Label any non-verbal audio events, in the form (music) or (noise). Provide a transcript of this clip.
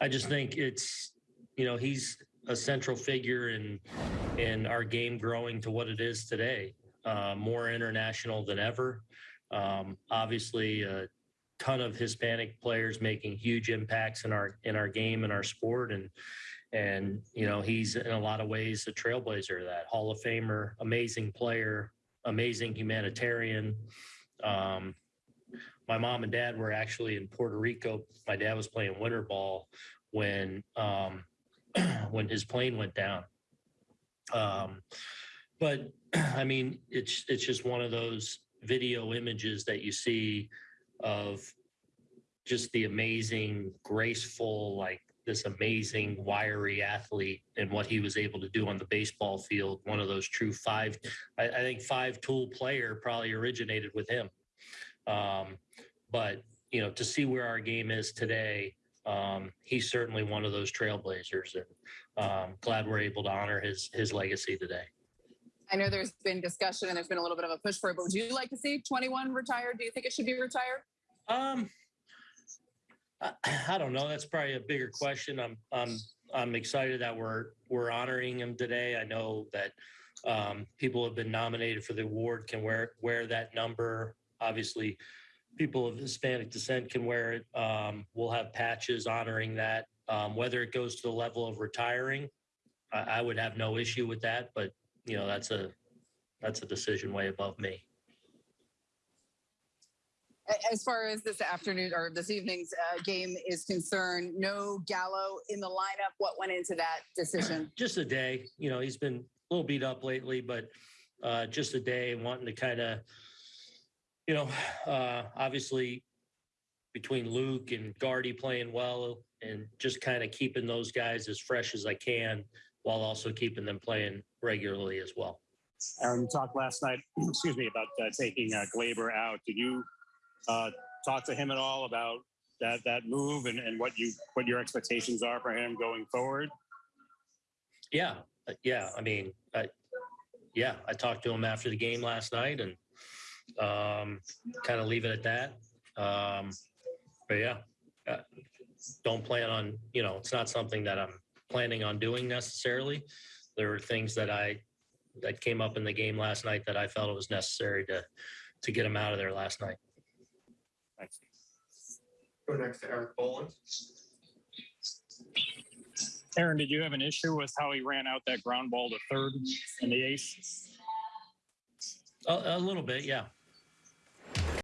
I just think it's, you know, he's a central figure in in our game growing to what it is today. Uh, more international than ever. Um, obviously, a ton of Hispanic players making huge impacts in our in our game and our sport, and and you know he's in a lot of ways a trailblazer. That Hall of Famer, amazing player, amazing humanitarian. Um, my mom and dad were actually in Puerto Rico. My dad was playing winter ball when um, (clears throat) when his plane went down. Um, but (clears throat) I mean, it's it's just one of those video images that you see of just the amazing, graceful, like this amazing, wiry athlete and what he was able to do on the baseball field. One of those true five, I, I think five tool player probably originated with him. Um, but you know, to see where our game is today, um, he's certainly one of those trailblazers, and um, glad we're able to honor his his legacy today. I know there's been discussion and there's been a little bit of a push for it, but would you like to see 21 retired? Do you think it should be retired? Um, I, I don't know. That's probably a bigger question. I'm I'm I'm excited that we're we're honoring him today. I know that um, people have been nominated for the award can wear wear that number. Obviously, people of Hispanic descent can wear it. Um, we'll have patches honoring that. Um, whether it goes to the level of retiring, I, I would have no issue with that. But you know, that's a that's a decision way above me. As far as this afternoon or this evening's uh, game is concerned, no Gallo in the lineup. What went into that decision? (clears throat) just a day. You know, he's been a little beat up lately, but uh, just a day wanting to kind of, you know, uh, obviously between Luke and Gardy playing well and just kind of keeping those guys as fresh as I can while also keeping them playing regularly as well. Aaron, you talked last night, (clears throat) excuse me, about uh, taking uh, Gleyber out. Did you uh, talk to him at all about that that move and, and what you what your expectations are for him going forward? Yeah, uh, yeah. I mean, I, yeah, I talked to him after the game last night and um, kind of leave it at that. Um, but yeah, uh, don't plan on, you know, it's not something that I'm planning on doing necessarily. There were things that I that came up in the game last night that I felt it was necessary to to get them out of there last night. Thanks. Go next to Erik Boland. Aaron, did you have an issue with how he ran out that ground ball to third in the ace? A, a little bit, yeah.